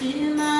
Yeah.